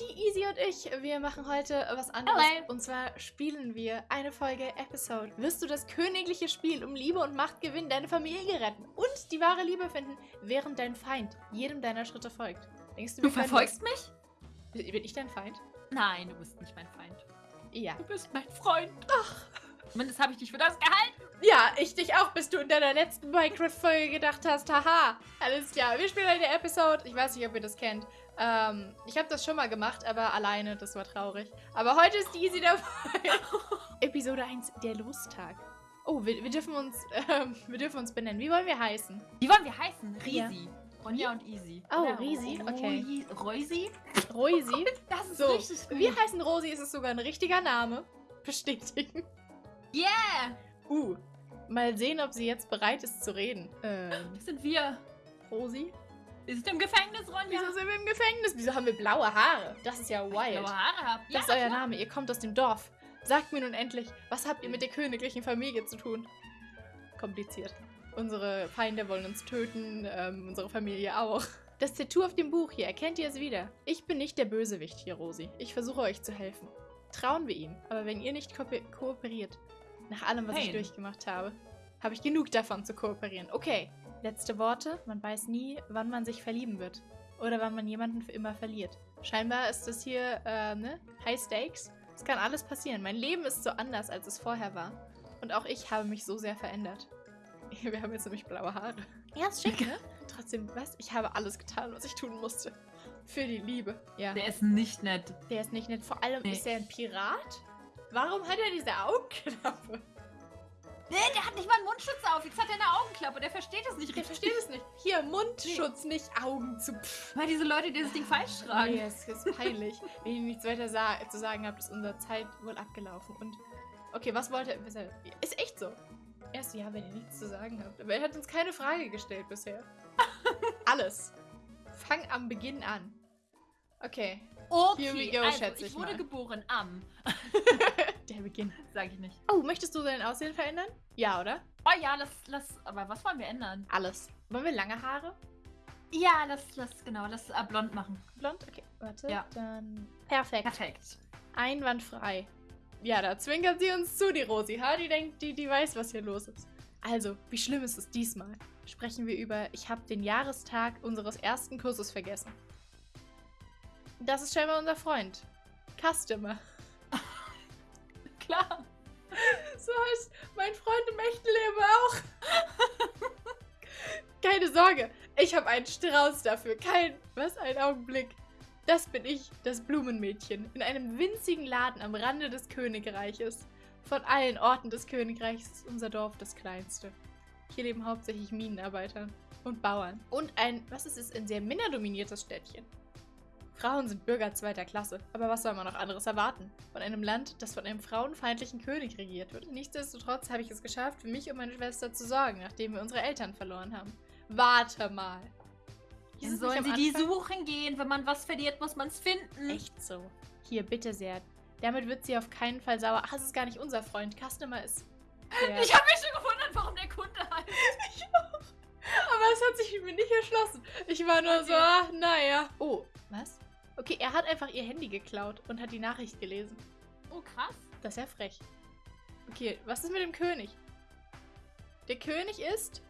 die Easy und ich, wir machen heute was anderes. Hello. Und zwar spielen wir eine Folge Episode. Wirst du das königliche Spiel um Liebe und Macht gewinnen, deine Familie retten und die wahre Liebe finden, während dein Feind jedem deiner Schritte folgt. Denkst Du können verfolgst mich? Bin ich dein Feind? Nein, du bist nicht mein Feind. Ja. Du bist mein Freund. Ach. Zumindest habe ich dich für das gehalten. Ja, ich dich auch, bis du in deiner letzten Minecraft-Folge gedacht hast, haha, alles klar, wir spielen eine Episode, ich weiß nicht, ob ihr das kennt. Ähm, ich habe das schon mal gemacht, aber alleine, das war traurig. Aber heute ist die Easy dabei. Episode 1, der Lostag. Oh, wir, wir, dürfen uns, ähm, wir dürfen uns benennen. Wie wollen wir heißen? Wie wollen wir heißen? Ja. Risi. Ronja und Easy. Oh, Oder Risi, okay. Roi- Roisi? Rosi. Das ist So, richtig gut. wir heißen Rosi, ist es sogar ein richtiger Name. Bestätigen. Yeah! Uh, mal sehen, ob sie jetzt bereit ist zu reden. Ähm, Das sind wir. Rosi? Wir sind im Gefängnis, Ronja. Wieso sind wir im Gefängnis? Wieso haben wir blaue Haare? Das ist ja ich wild. blaue Haare habt. Das ist euer Name, ihr kommt aus dem Dorf. Sagt mir nun endlich, was habt ihr mit der königlichen Familie zu tun? Kompliziert. Unsere Feinde wollen uns töten, ähm, unsere Familie auch. Das Tattoo auf dem Buch hier, erkennt ihr es wieder? Ich bin nicht der Bösewicht hier, Rosi. Ich versuche euch zu helfen. Trauen wir ihm, aber wenn ihr nicht ko kooperiert, nach allem, was ich Pain. durchgemacht habe, habe ich genug davon zu kooperieren. Okay, letzte Worte. Man weiß nie, wann man sich verlieben wird. Oder wann man jemanden für immer verliert. Scheinbar ist das hier, äh, ne? High Stakes. Es kann alles passieren. Mein Leben ist so anders, als es vorher war. Und auch ich habe mich so sehr verändert. Wir haben jetzt nämlich blaue Haare. Ja, ist schick, ne? Trotzdem, was? Ich habe alles getan, was ich tun musste. Für die Liebe. Ja. Der ist nicht nett. Der ist nicht nett. Vor allem Nee. ist er ein Pirat. Warum hat er diese Augenklappe? Nee, der hat nicht mal einen Mundschutz auf. Jetzt hat er eine Augenklappe. Der versteht es nicht Der richtig. versteht es nicht. Hier, Mundschutz, nicht Augen zu. Pff. Weil diese Leute, die das Ding falsch tragen. Nee, es ist peinlich. Wenn ihr nichts weiter sa zu sagen habt, ist unsere Zeit wohl abgelaufen. Und okay, was wollte er? er- Ist echt so. Erst ja, wenn ihr nichts zu sagen habt. Aber er hat uns keine Frage gestellt bisher. Alles. Fang am Beginn an. Okay, Okay, Here we go, also, schätze ich ich wurde mal. geboren am. der Beginn. Sag ich nicht. Oh, möchtest du dein Aussehen verändern? Ja, oder? Oh ja, lass, lass, aber was wollen wir ändern? Alles. Wollen wir lange Haare? Ja, lass, lass, genau, lass äh, blond machen. Blond? Okay, warte. Ja. Dann. Perfekt. Perfekt. Einwandfrei. Ja, da zwinkert sie uns zu, die Rosi. Ha, die denkt, die, die weiß, was hier los ist. Also, wie schlimm ist es diesmal? Sprechen wir über, ich habe den Jahrestag unseres ersten Kurses vergessen. Das ist scheinbar unser Freund. Customer. Klar. So heißt mein Freund im echten auch. Keine Sorge, ich habe einen Strauß dafür. Kein, was, ein Augenblick. Das bin ich, das Blumenmädchen, in einem winzigen Laden am Rande des Königreiches. Von allen Orten des Königreichs ist unser Dorf das kleinste. Hier leben hauptsächlich Minenarbeiter und Bauern. Und ein, was ist es, ein sehr männerdominiertes Städtchen. Frauen sind Bürger zweiter Klasse, aber was soll man noch anderes erwarten? Von einem Land, das von einem frauenfeindlichen König regiert wird. Nichtsdestotrotz habe ich es geschafft, für mich und meine Schwester zu sorgen, nachdem wir unsere Eltern verloren haben. Warte mal. Dann es sollen sie die suchen gehen. Wenn man was verliert, muss man es finden. Echt so. Hier, bitte sehr. Damit wird sie auf keinen Fall sauer. Ach, es ist gar nicht unser Freund. Customer ist. Der Ich habe mich schon gewundert, warum der Kunde halt. Aber es hat sich mir nicht erschlossen. Ich war nur so, Okay. ach, naja. Oh? Okay, er hat einfach ihr Handy geklaut und hat die Nachricht gelesen. Oh, krass. Das ist ja frech. Okay, was ist mit dem König? Der König ist.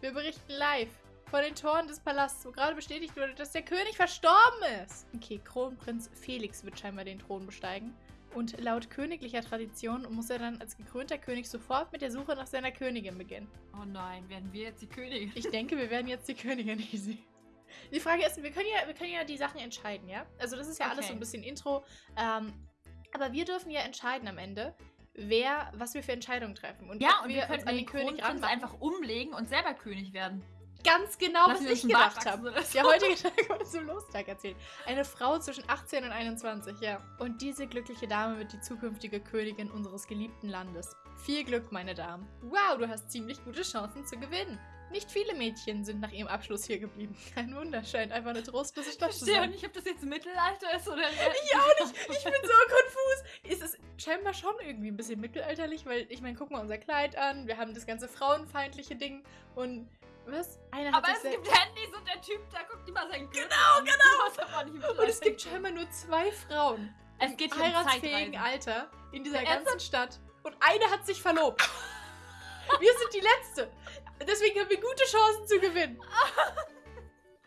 Wir berichten live vor den Toren des Palasts, wo gerade bestätigt wurde, dass der König verstorben ist. Okay, Kronprinz Felix wird scheinbar den Thron besteigen. Und laut königlicher Tradition muss er dann als gekrönter König sofort mit der Suche nach seiner Königin beginnen. Oh nein, werden wir jetzt die Königin? Ich denke, wir werden jetzt die Königin easy. Die Frage ist, wir können ja, wir können ja die Sachen entscheiden, ja? Also das ist ja alles Okay. so ein bisschen Intro. Ähm, aber wir dürfen ja entscheiden am Ende, wer, was wir für Entscheidungen treffen. Und Ja, und wir uns könnten an den den König ranmachen. einfach umlegen und selber König werden. Ganz genau, Lassen was wir ich gedacht habe. so. Heutige Tag wurde zum Lostag erzählt. Eine Frau zwischen 18 und 21, ja. Und diese glückliche Dame wird die zukünftige Königin unseres geliebten Landes. Viel Glück, meine Damen. Wow, du hast ziemlich gute Chancen zu gewinnen. Nicht viele Mädchen sind nach ihrem Abschluss hier geblieben. Kein Wunder, scheint einfach eine trostlose Ich Stadt zu sein. nicht, ob das jetzt Mittelalter ist oder. Ich auch nicht. Ich bin so konfus. Es ist scheinbar schon irgendwie ein bisschen mittelalterlich, weil ich meine, guck mal unser Kleid an. Wir haben das ganze frauenfeindliche Ding und Was? Einer Aber es gibt Handys und der Typ, der guckt immer sein Gürtel Genau, an. genau. Und es gibt scheinbar nur zwei Frauen es geht im um heiratsfähigen Zeitreisen. Alter in dieser ganzen Stadt. Und eine hat sich verlobt. wir sind die Letzte. Deswegen haben wir gute Chancen zu gewinnen.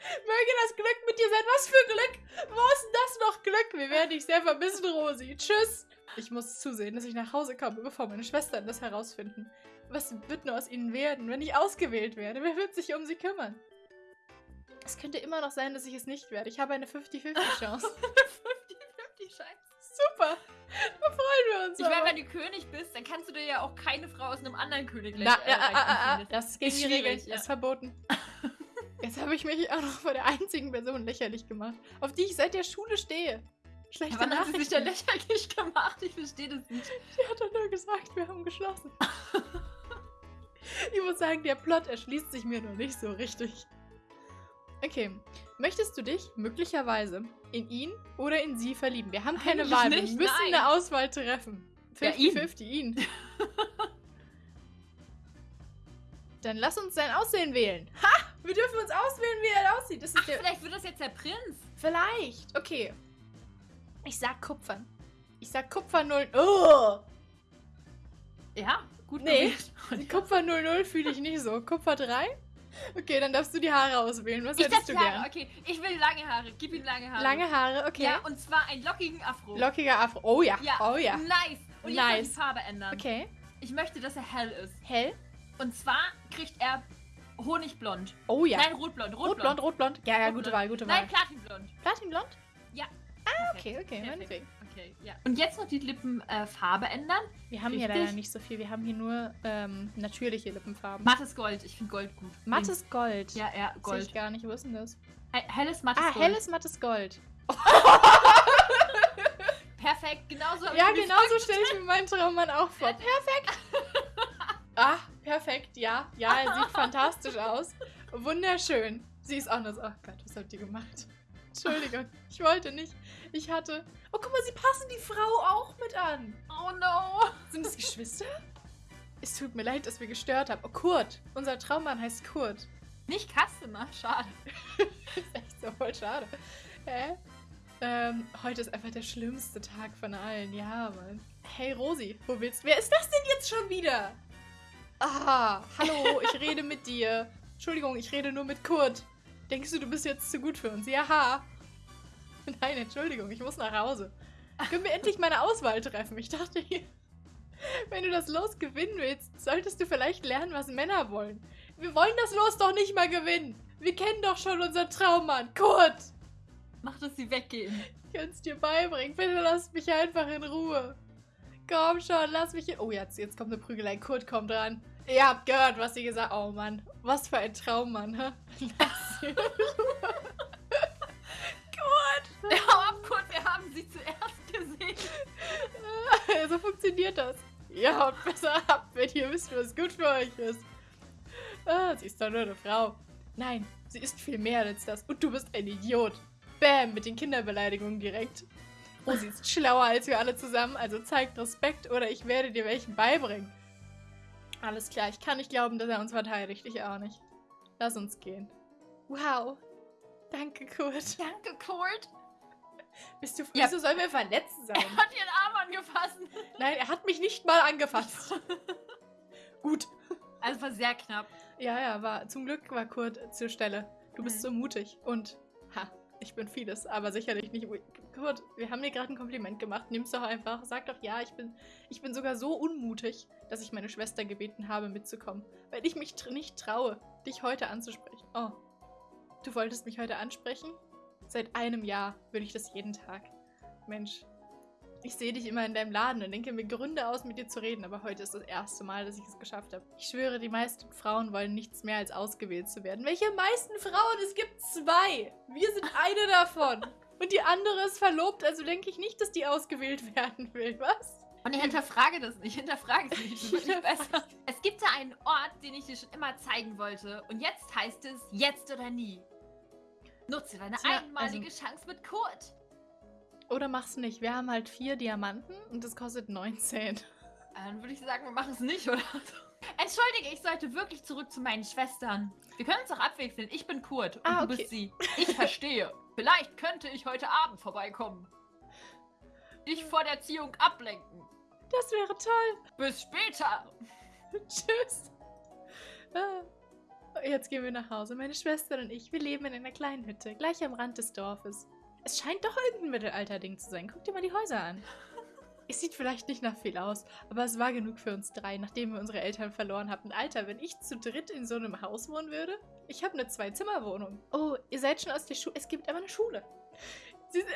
Möge das Glück mit dir sein. Was für Glück? Wo ist denn das noch Glück? Wir werden dich sehr vermissen, Rosi. Tschüss. Ich muss zusehen, dass ich nach Hause komme, bevor meine Schwestern das herausfinden. Was wird nur aus ihnen werden, wenn ich ausgewählt werde? Wer wird sich um sie kümmern? Es könnte immer noch sein, dass ich es nicht werde. Ich habe eine 50-50-Chance. 50-50 Scheiße. Super. Da freuen wir uns. Ich meine, aber. wenn du König bist, dann kannst du dir ja auch keine Frau aus einem anderen Königreich Na, äh, ja, ah, ah, ah, anziehen. das ist gegen Ist die Regeln. schwierig, Das ja. ist verboten. Jetzt habe ich mich auch noch vor der einzigen Person lächerlich gemacht, auf die ich seit der Schule stehe. Schlechte Wann hat sie sich da lächerlich gemacht? Ich verstehe das nicht. Die hat doch nur gesagt, wir haben geschlossen. ich muss sagen, der Plot erschließt sich mir noch nicht so richtig. Okay. Möchtest du dich möglicherweise in ihn oder in sie verlieben? Wir haben keine Eigentlich Wahl. Wir nicht, müssen nein. eine Auswahl treffen. Ja, ihn. 50-50 ihn. Dann lass uns sein Aussehen wählen. Ha! Wir dürfen uns auswählen, wie er aussieht. Das ist Ach, der. vielleicht wird das jetzt der Prinz. Vielleicht. Okay. Ich sag Kupfern. Ich sag Kupfer 0. Oh! Ja, gut Nee. Kupfer 00 fühle ich nicht so. Kupfer 3? Okay, dann darfst du die Haare auswählen. Was Ich hättest du Haare, gern? okay. Ich will lange Haare. Gib ihm lange Haare. Lange Haare, okay. Ja, und zwar einen lockigen Afro. Lockiger Afro. Oh ja. Ja. Oh ja. Nice. Und jetzt noch Nice. die Farbe ändern. Okay. Ich möchte, dass er hell ist. Hell. Und zwar kriegt er Honigblond. Oh ja. Nein, rotblond. Rotblond. Rotblond, rotblond. Ja, ja, Rotblond. gute Wahl, gute Wahl. Nein, Platinblond. Platinblond? Ja. Ah, okay, okay, meinetwegen. Okay, ja. Und jetzt noch die Lippenfarbe äh, ändern. Wir haben hier Richtig. leider nicht so viel. Wir haben hier nur ähm, natürliche Lippenfarben. Mattes Gold. Ich finde Gold gut. Mattes Gold. Ja, ja, Sehe Gold. ich gar nicht. Wo ist denn das? He- Helles mattes Ah, Gold. helles mattes Gold. Perfekt, genauso Ja, ich mir genau so vorgestellt. stelle ich mir meinen Traummann auch vor. Perfekt. Ah, perfekt. Ja, ja, er sieht fantastisch aus. Wunderschön. Sie ist auch nur so, oh Gott, was habt ihr gemacht? Entschuldigung, ich wollte nicht. Ich hatte... Oh, guck mal, sie passen die Frau auch mit an. Oh no. Sind das Geschwister? Es tut mir leid, dass wir gestört haben. Oh, Kurt. Unser Traummann heißt Kurt. Nicht Customer, schade. ist echt so voll schade. Hä? Ähm, heute ist einfach der schlimmste Tag von allen. Ja, Mann. Hey, Rosi, wo willst du? Wer ist das denn jetzt schon wieder? Ah, hallo, ich rede mit dir. Entschuldigung, ich rede nur mit Kurt. Denkst du, du bist jetzt zu gut für uns? Ja. Nein, Entschuldigung, ich muss nach Hause. Können wir endlich mal eine Auswahl treffen? Ich dachte, hier, wenn du das Los gewinnen willst, solltest du vielleicht lernen, was Männer wollen. Wir wollen das Los doch nicht mal gewinnen. Wir kennen doch schon unseren Traummann, Kurt. Mach, dass sie weggehen. Ich kann es dir beibringen. Bitte lass mich einfach in Ruhe. Komm schon, lass mich in... Oh, jetzt, jetzt kommt eine Prügelei. Kurt kommt dran. Ihr habt gehört, was sie gesagt Oh Mann, was für ein Traummann, hä? Kurt! Hau ab, Kurt, wir haben sie zuerst gesehen. so funktioniert das. Ihr haut besser ab, wenn ihr wisst, was gut für euch ist. Ah, sie ist doch nur eine Frau. Nein, sie ist viel mehr als das. Und du bist ein Idiot. Bäm, mit den Kinderbeleidigungen direkt. Oh, sie ist schlauer als wir alle zusammen, also zeigt Respekt oder ich werde dir welchen beibringen. Alles klar, ich kann nicht glauben, dass er uns verteidigt. Ich auch nicht. Lass uns gehen. Wow. Danke, Kurt. Danke, Kurt. Bist du, Ja. Wieso sollen wir verletzt sein? Er hat ihren Arm angefasst. Nein, er hat mich nicht mal angefasst. Gut. Also war sehr knapp. Ja, ja, war zum Glück war Kurt zur Stelle. Du bist Mhm. so mutig und ha, ich bin vieles, aber sicherlich nicht. Kurt, wir haben dir gerade ein Kompliment gemacht. Nimm's doch einfach. Sag doch ja, ich bin ich bin sogar so unmutig, dass ich meine Schwester gebeten habe mitzukommen, weil ich mich tr nicht traue, dich heute anzusprechen. Oh. Du wolltest mich heute ansprechen? Seit einem Jahr würde ich das jeden Tag. Mensch, ich sehe dich immer in deinem Laden und denke mir Gründe aus, mit dir zu reden, aber heute ist das erste Mal, dass ich es geschafft habe. Ich schwöre, die meisten Frauen wollen nichts mehr als ausgewählt zu werden. Welche meisten Frauen? Es gibt zwei. Wir sind eine davon. Und die andere ist verlobt, also denke ich nicht, dass die ausgewählt werden will. Was? Und ich hinterfrage das nicht. Hinterfrage es nicht. Das nicht besser. Es gibt da einen Ort, den ich dir schon immer zeigen wollte. Und jetzt heißt es jetzt oder nie. Nutze deine Tja, einmalige also- Chance mit Kurt. Oder mach's nicht. Wir haben halt vier Diamanten und das kostet 19. Dann würde ich sagen, wir machen es nicht, oder? Entschuldige, ich sollte wirklich zurück zu meinen Schwestern. Wir können uns auch abwechseln. Ich bin Kurt und Ah, du okay. bist sie. Ich verstehe. Vielleicht könnte ich heute Abend vorbeikommen. Dich vor der Erziehung ablenken. Das wäre toll. Bis später. Tschüss. Ah. Jetzt gehen wir nach Hause. Meine Schwester und ich, wir leben in einer kleinen Hütte, gleich am Rand des Dorfes. Es scheint doch irgendein Mittelalterding zu sein. Guck dir mal die Häuser an. Es sieht vielleicht nicht nach viel aus, aber es war genug für uns drei, nachdem wir unsere Eltern verloren hatten. Alter, wenn ich zu dritt in so einem Haus wohnen würde? Ich habe eine Zwei-Zimmer-Wohnung. Oh, ihr seid schon aus der Schule. Es gibt aber eine Schule.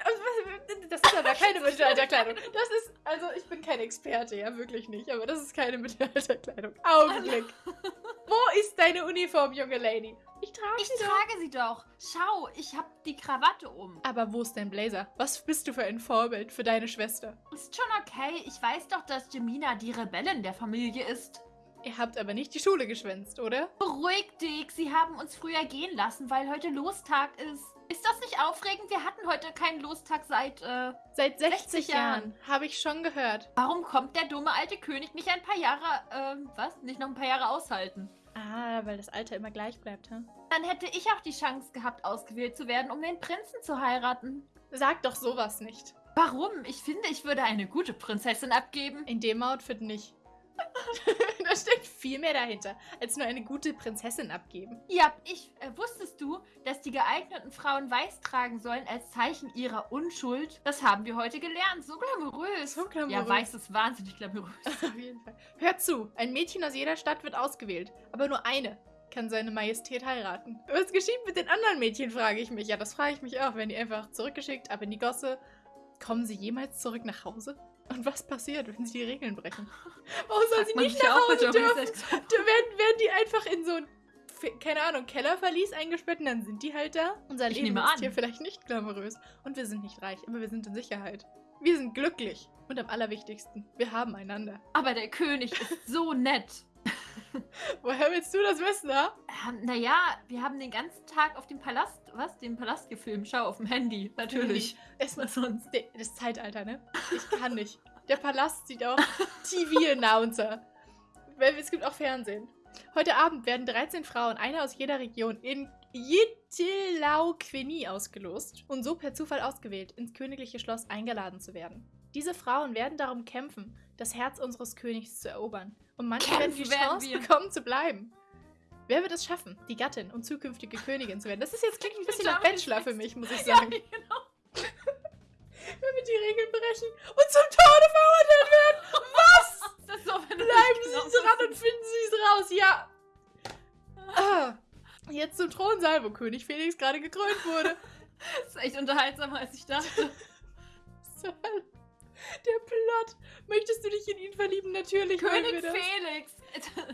Also, Das ist aber keine Mittelalterkleidung. Das ist, also ich bin kein Experte, ja, wirklich nicht. Aber das ist keine Mittelalterkleidung. Augenblick. Wo ist deine Uniform, junge Lady? Ich trage Ich sie doch. trage sie doch. Schau, ich habe die Krawatte um. Aber wo ist dein Blazer? Was bist du für ein Vorbild für deine Schwester? Ist schon okay. Ich weiß doch, dass Jemina die Rebellin der Familie ist. Ihr habt aber nicht die Schule geschwänzt, oder? Beruhig dich. Sie haben uns früher gehen lassen, weil heute Lostag ist. Ist das nicht aufregend? Wir hatten heute keinen Lostag seit, äh... Seit 60, 60 Jahren, Jahren. habe ich schon gehört. Warum kommt der dumme alte König nicht ein paar Jahre, ähm, was? Nicht noch ein paar Jahre aushalten? Ah, weil das Alter immer gleich bleibt, hm? Dann hätte ich auch die Chance gehabt, ausgewählt zu werden, um den Prinzen zu heiraten. Sag doch sowas nicht. Warum? Ich finde, ich würde eine gute Prinzessin abgeben. In dem Outfit nicht. da steckt viel mehr dahinter, als nur eine gute Prinzessin abgeben. Ja, ich, äh, wusstest du, dass die geeigneten Frauen weiß tragen sollen als Zeichen ihrer Unschuld? Das haben wir heute gelernt. So glamourös. So glamourös. Ja, weiß ist wahnsinnig glamourös. Auf jeden Fall. Hört zu, ein Mädchen aus jeder Stadt wird ausgewählt, aber nur eine kann seine Majestät heiraten. Was geschieht mit den anderen Mädchen, frage ich mich. Ja, das frage ich mich auch. Werden die einfach zurückgeschickt, ab in die Gosse? Kommen sie jemals zurück nach Hause? Und was passiert, wenn sie die Regeln brechen? Warum soll sie nicht nach Hause dürfen? Werden, werden die einfach in so ein, keine Ahnung, Kellerverlies eingesperrt und dann sind die halt da. Unser Ich Leben ist an. hier vielleicht nicht glamourös und wir sind nicht reich, aber wir sind in Sicherheit. Wir sind glücklich und am allerwichtigsten, wir haben einander. Aber der König ist so nett. Woher willst du das wissen, ha? Naja, wir haben den ganzen Tag auf dem Palast, was? Den Palast gefilmt. Schau, auf dem Handy. Natürlich. Es Was sonst? Das Zeitalter, ne? Ich kann nicht. Der Palast sieht auch TV-Announcer. Weil Es gibt auch Fernsehen. Heute Abend werden 13 Frauen, eine aus jeder Region, in Yitilauqueni ausgelost und so per Zufall ausgewählt, ins königliche Schloss eingeladen zu werden. Diese Frauen werden darum kämpfen, das Herz unseres Königs zu erobern. Und manche werden die Kämpfen werden Chance wir. bekommen zu bleiben. Wer wird es schaffen, die Gattin und zukünftige Königin zu werden? Das ist jetzt klingt ein bisschen nach Bachelor für mich, muss ich Ja, sagen. genau. Wenn wir die Regeln brechen und zum Tode verurteilt werden. Was? So, Bleiben Sie genau dran und finden Sie es raus, ja. Ah, jetzt zum Thronsaal, wo König Felix gerade gekrönt wurde. Das ist echt unterhaltsamer, als ich dachte. Der Plot. Möchtest du dich in ihn verlieben? Natürlich. König. Felix.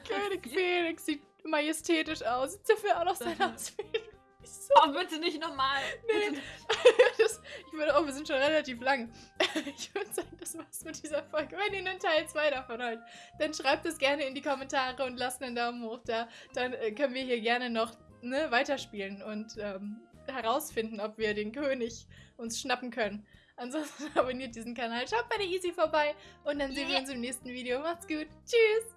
König Felix sieht majestätisch aus. Sieht dafür auch noch sein. Auswählen. So, Oh, bitte nicht nochmal. Nee. Das, ich würde, oh, wir sind schon relativ lang. Ich würde sagen, das war's mit dieser Folge. Wenn ihr einen Teil 2 davon wollt, dann schreibt es gerne in die Kommentare und lasst einen Daumen hoch da. Dann äh, können wir hier gerne noch ne, weiterspielen und ähm, herausfinden, ob wir den König uns schnappen können. Ansonsten abonniert diesen Kanal, schaut bei der Easy vorbei und dann sehen wir Yeah. uns im nächsten Video. Macht's gut. Tschüss.